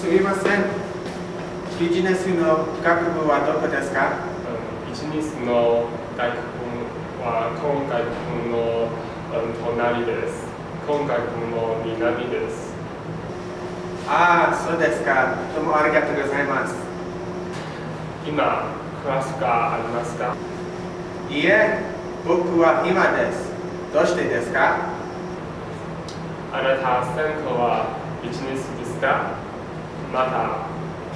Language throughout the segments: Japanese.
すみません。ビジネスの学部はどこですか？ビジネスの学部は今学部の隣です。今学部の南です。ああ、そうですか。どうもありがとうございます。今、クラスがありますか？いいえ、僕は今です。どうしてですか？あなた、専攻はビジネスですか？また、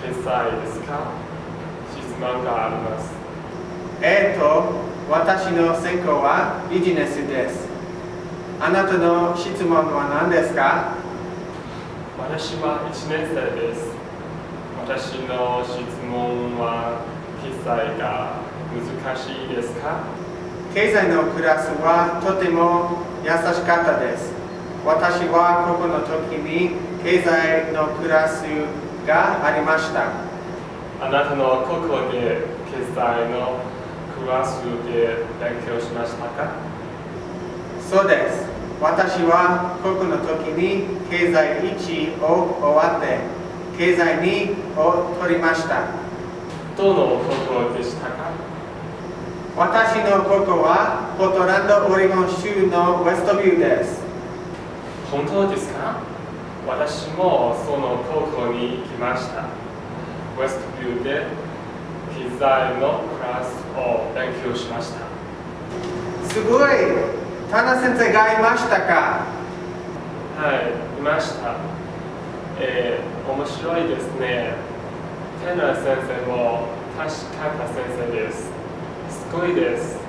決済ですか？質問があります。えっ、ー、と、私の専攻はビジネスです。あなたの質問は何ですか？私は1年生です。私の質問は決済が難しいですか？経済のクラスはとても優しかったです。私はここの時に経済のクラスがありました。あなたのここで経済のクラスで勉強しましたか？そうです。私はここの時に経済1を終わって経済2を取りました。どのここでしたか？私のここはポートランド・オレゴン州のウェストビューです。本当ですか？私もその高校に行きました。ウェストビューで機材のクラスを勉強しました。すごいタナ先生がいましたか？はい、いました。えー、面白いですね。テナ先生も確かな先生です。すごいです。